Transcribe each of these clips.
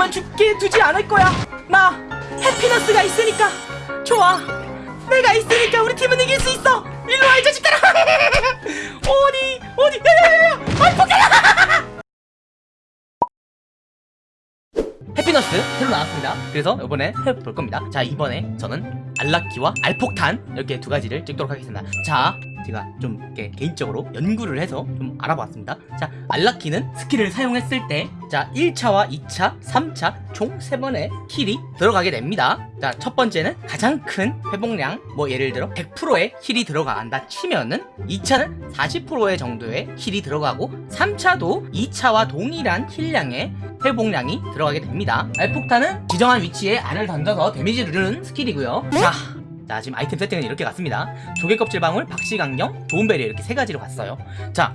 팀은 죽게 두지 않을 거야. 나 해피너스가 있으니까. 좋아. 내가 있으니까 우리 팀은 이길 수 있어. 일로 와이 자식들아. 어디 어디? 야야야야 포켓 해피너스 새로 나왔습니다. 그래서 이번에 해볼 겁니다. 자 이번에 저는 알낳기와 알폭탄 이렇게 두 가지를 찍도록 하겠습니다. 자 제가 좀 이렇게 개인적으로 연구를 해서 좀 알아봤습니다. 자 알낳기는 스킬을 사용했을 때 자 1차와 2차 3차 총 3번의 heal이 들어가게 됩니다. 자 첫 번째는 가장 큰 회복량 뭐 예를 들어 100%의 heal이 들어간다 치면은 2차는 40%의 정도의 heal이 들어가고 3차도 2차와 동일한 heal량의 회복량이 들어가게 됩니다. 알폭탄은 지정한 위치에 알을 던져서 데미지를 주는 스킬이고요. 자, 자 지금 아이템 세팅은 이렇게 갔습니다. 조개 껍질 방울, 박식안경, 도움배리어 이렇게 세 가지로 갔어요. 자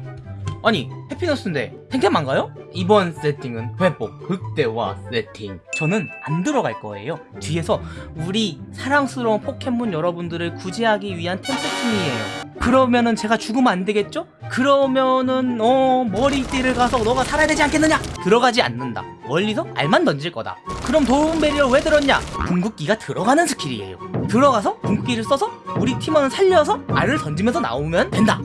아니 해피너스인데 탱템 안 가요? 이번 세팅은 회복 극대화 세팅. 저는 안 들어갈 거예요. 뒤에서 우리 사랑스러운 포켓몬 여러분들을 구제하기 위한 템 세팅이에요. 그러면은 제가 죽으면 안 되겠죠? 그러면은 어 머리띠를 가서 너가 살아야 되지 않겠느냐? 들어가지 않는다. 멀리서 알만 던질 거다 그럼 도움배리어를 왜 들었냐? 궁극기가 들어가는 스킬이에요. 들어가서 궁극기를 써서 우리 팀원을 살려서 알을 던지면서 나오면 된다.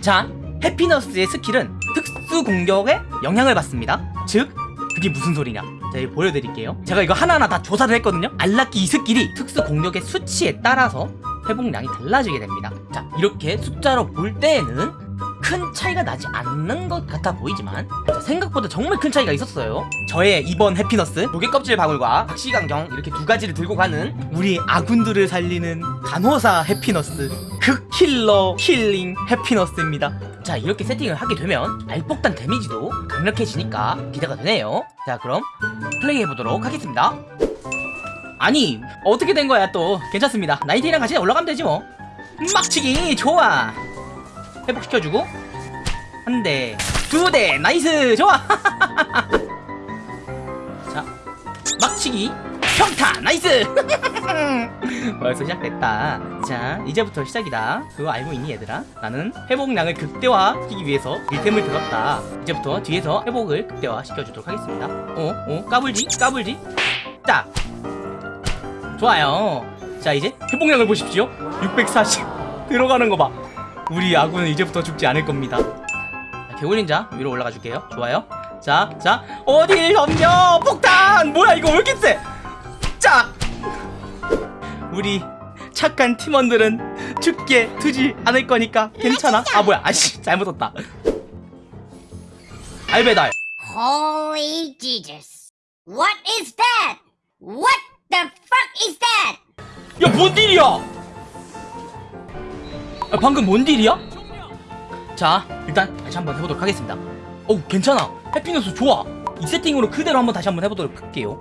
자 해피너스의 스킬은 특수 공격에 영향을 받습니다. 즉 그게 무슨 소리냐? 자 이거 보여드릴게요. 제가 이거 하나하나 다 조사를 했거든요. 알낳기 이 스킬이 특수 공격의 수치에 따라서 회복량이 달라지게 됩니다. 자 이렇게 숫자로 볼 때에는 큰 차이가 나지 않는 것 같아 보이지만 자, 생각보다 정말 큰 차이가 있었어요. 저의 이번 해피너스 조개 껍질 방울과 박시강경 이렇게 두 가지를 들고 가는 우리 아군들을 살리는 간호사 해피너스 극힐러 힐링 해피너스입니다. 자 이렇게 세팅을 하게 되면 알폭탄 데미지도 강력해지니까 기대가 되네요. 자 그럼 플레이해보도록 하겠습니다. 아니 어떻게 된 거야 또? 괜찮습니다. 나이티랑 같이 올라가면 되지 뭐. 막치기! 좋아 회복시켜주고 한 대, 두 대, nice, 좋아. 자, 막치기, 평타, nice. 벌써 시작됐다. 자, 이제부터 시작이다. 그거 알고 있니 얘들아? 나는 회복량을 극대화시키기 위해서 이 템을 들었다. 이제부터 뒤에서 회복을 극대화 시켜주도록 하겠습니다. 어, 어, 까불지, 까불지. 딱. 좋아요. 자, 이제 회복량을 보십시오. 640 들어가는 거 봐. 우리 아군은 이제부터 죽지 않을 겁니다 자, 개굴린자 위로 올라가 줄게요 좋아요 자, 자, 어딜 덤벼! 폭탄! 뭐야, 이거 왜 이렇게 세? 자! 우리 착한 팀원들은 죽게 두지 않을 거니까 괜찮아? 아, 뭐야, 아씨, 잘못 썼다. 알베달. Holy Jesus. What is that? What the fuck is that? 야, 뭔 딜이야? 야, 방금 뭔 딜이야? 자, 일단 다시 한번 해보도록 하겠습니다. 어우, 괜찮아. 해피너스 좋아. 이 세팅으로 그대로 한번 다시 한번 해보도록 할게요.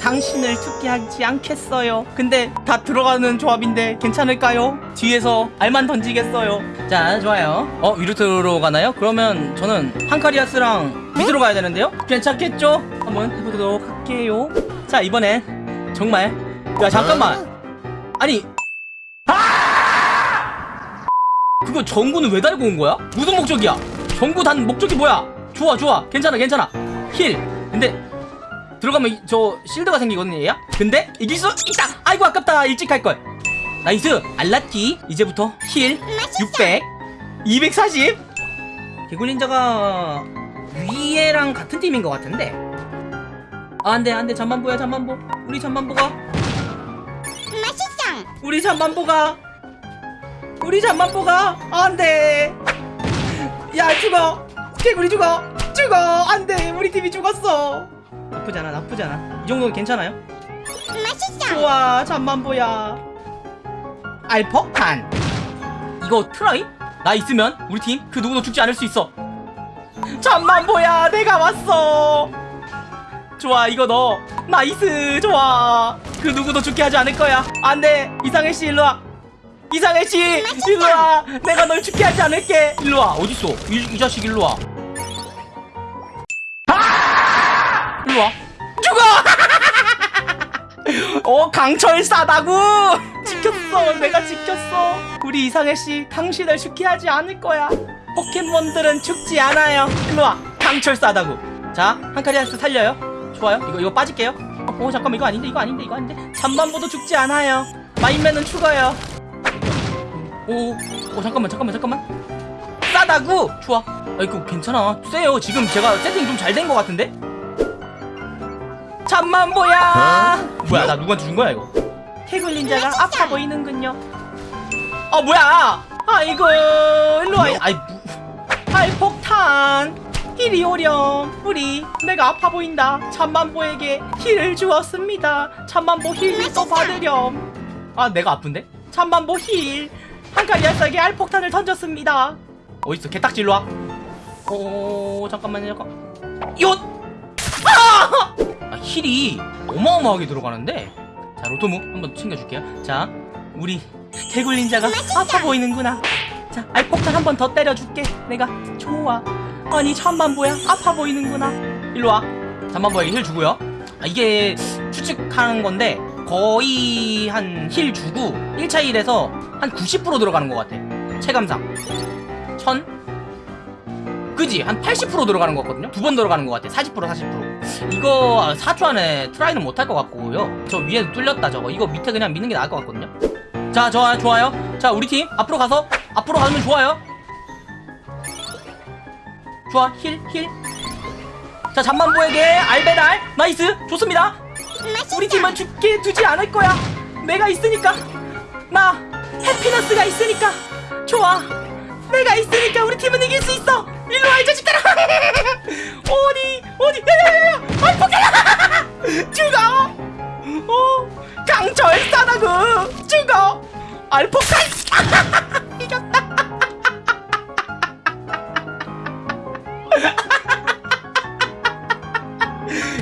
당신을 죽게 하지 않겠어요. 근데 다 들어가는 조합인데 괜찮을까요? 뒤에서 알만 던지겠어요. 자, 좋아요. 어, 위로 들어가나요? 그러면 저는 한카리아스랑 밑으로 가야 되는데요? 괜찮겠죠? 한번 해보도록 할게요. 자, 이번엔 정말 야, 잠깐만. 아니 그거 전구는 왜 달고 온 거야? 무슨 목적이야? 전구 단 목적이 뭐야? 좋아 좋아. 괜찮아 괜찮아. heal. 근데 들어가면 이- 저 shield가 생기거든요 얘야? 근데 이길 수 있다. 아이고 아깝다. 일찍 할걸. nice. 알낳기 이제부터 heal. 600 240 개굴닌자가 위에랑 같은 팀인 것 같은데. 아 안돼 안돼. 잠만보야 잠만보. 우리 잠만보가. 맛있어. 우리 잠만보가 우리 잠만보가 안돼. 야 죽어. 개구리 죽어. 죽어. 안돼. 우리 팀이 죽었어. 나쁘잖아 나쁘잖아. 이 정도는 괜찮아요? 맛있어. 좋아 잠만보야. 알퍼탄 이거 try? 나 있으면 우리 팀 그 누구도 죽지 않을 수 있어. 잠만보야 내가 왔어. 좋아 이거 너. nice. 좋아. 그 누구도 죽게 하지 않을 거야. 안돼. 이상해씨 일로와 이상해씨. 일로와. 내가 널 죽게 하지 않을게. 일로와. 어딨어? 이, 이 자식 일로와. 아! 일로와. 죽어! 어 강철 싸다구! 지켰어. 내가 지켰어. 우리 이상해 씨. 당신을 죽게 하지 않을 거야. 포켓몬들은 죽지 않아요. 일로와. 강철 싸다구. 자 한카리아스 살려요. 좋아요. 이거 이거 빠질게요. 어, 어 잠깐만. 이거 아닌데 이거 아닌데 이거 아닌데. 잠만보도 죽지 않아요. 마인맨은 죽어요 오, 오 잠깐만 잠깐만 잠깐만. 싸다구 좋아. 아 이거 괜찮아. 세요. 지금 제가 세팅 좀 잘 된 것 같은데? 잠만보야. 뭐야 나 누구한테 준 거야 이거? 개굴닌자가 아파 보이는군요. 아 뭐야? 아이고 일로와 아이 무... 아이 폭탄. 이리 오렴. 우리 내가 아파 보인다. 잠만보에게 heal을 주었습니다. 참만보 힐을 또 받으렴. 아 내가 아픈데? 참만보 힐 한칼리아스에게 알폭탄을 던졌습니다. 어딨어? 개딱지 일로와. 오 잠깐만요. 잠깐. 요! 아! 아 heal이 어마어마하게 들어가는데? 자 로토무 한번 챙겨줄게요. 자 우리 개굴닌자가 아파 보이는구나. 자 알폭탄 한 번 더 때려줄게. 내가 좋아. 아니 잠만보야. 아파 보이는구나. 일로와. 잠만보에게 heal 주고요. 아, 이게 추측하는 건데 거의 한 heal 주고 1차 heal에서 한 90% 들어가는 것 같아. 체감상. 1000 그지? 한 80% 들어가는 것 같거든요? 두 번 들어가는 것 같아. 40% 40% 이거 4초 안에 try는 못할 것 같고요. 저 위에 뚫렸다 저거. 이거 밑에 그냥 미는 게 나을 것 같거든요? 자 좋아요 좋아요. 자 우리 팀 앞으로 가서 앞으로 가면 좋아요. 좋아. heal heal 자 잠만보에게. 알 배달. 나이스. 좋습니다. 우리 팀은 죽게 두지 않을 거야. 내가 있으니까. 나 해피너스가 있으니까. 좋아. 내가 있으니까 우리 팀은 이길 수 있어. 일로 와이 자식들아. 어디 어디? 야야야야. 아이 포켓 죽어. 어? 강철 싸다구 죽어. 알포칼 이겼다.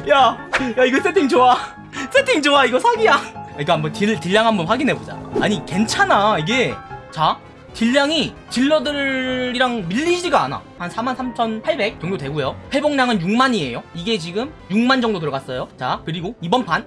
야, 야 이거 세팅 좋아. 세팅 좋아. 이거 사기야. 이거 한번 deal deal량 한번 확인해 보자. 아니 괜찮아 이게. 자. deal량이 딜러들이랑 밀리지가 않아 한 43,800 정도 되고요 회복량은 6만이에요 이게 지금 6만 정도 들어갔어요 자 그리고 이번 판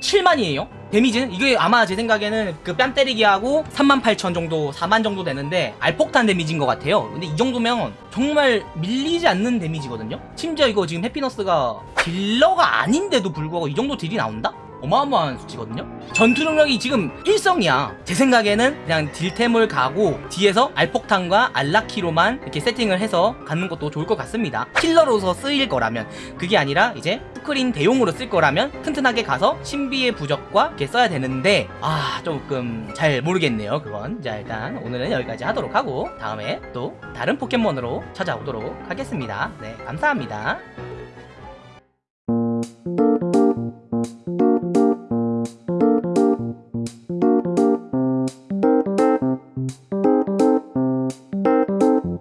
7만이에요 데미지는 이게 아마 제 생각에는 그 뺨 때리기하고 38,000 정도 4만 정도 되는데 알폭탄 데미지인 것 같아요 근데 이 정도면 정말 밀리지 않는 데미지거든요 심지어 이거 지금 해피너스가 딜러가 아닌데도 불구하고 이 정도 deal이 나온다? 어마어마한 수치거든요? 전투 능력이 지금 일성이야. 제 생각에는 그냥 딜템을 가고 뒤에서 알폭탄과 알라키로만 이렇게 세팅을 해서 갖는 것도 좋을 것 같습니다. 킬러로서 쓰일 거라면. 그게 아니라 이제 스크린 대용으로 쓸 거라면 튼튼하게 가서 신비의 부적과 이렇게 써야 되는데 아 조금 잘 모르겠네요 그건. 자 일단 오늘은 여기까지 하도록 하고 다음에 또 다른 포켓몬으로 찾아오도록 하겠습니다. 네 감사합니다